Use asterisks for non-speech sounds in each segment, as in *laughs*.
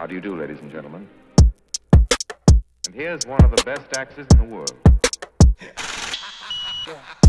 How do you do, ladies and gentlemen? And here's one of the best axes in the world. *laughs*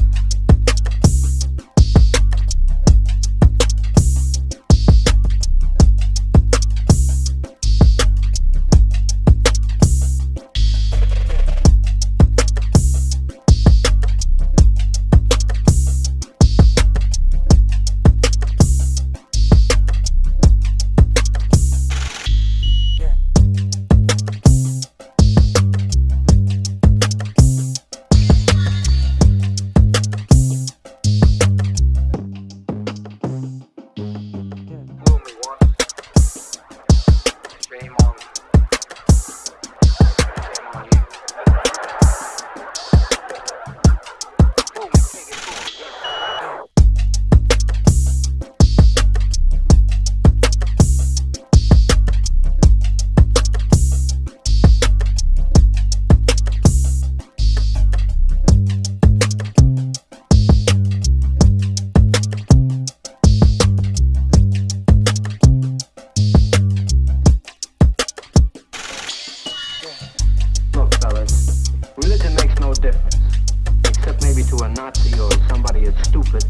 to a Nazi or somebody as stupid.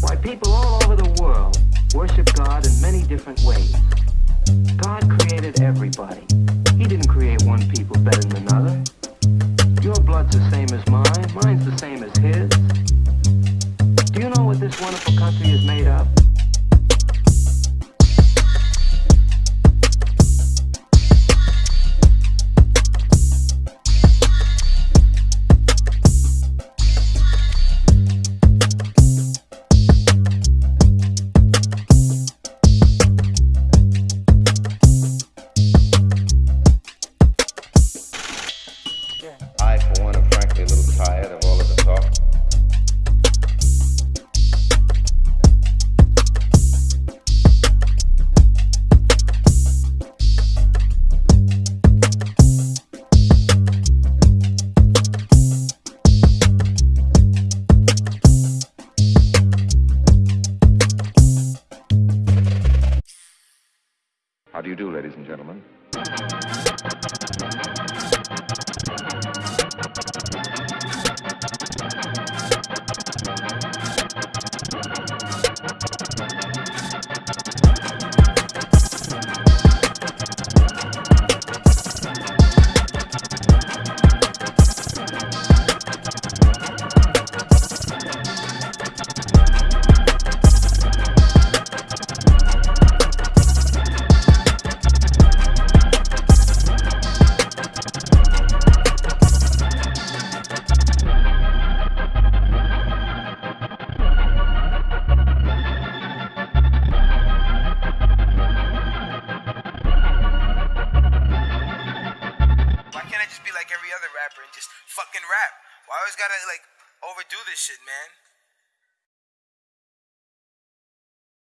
Why, people all over the world worship God in many different ways. God created everybody. He didn't create one people better than another. Your blood's the same as mine, mine's the same as his. Do you know what this wonderful country is made of? How do you do, ladies and gentlemen? Fucking rap? Why always gotta like overdo this shit, man?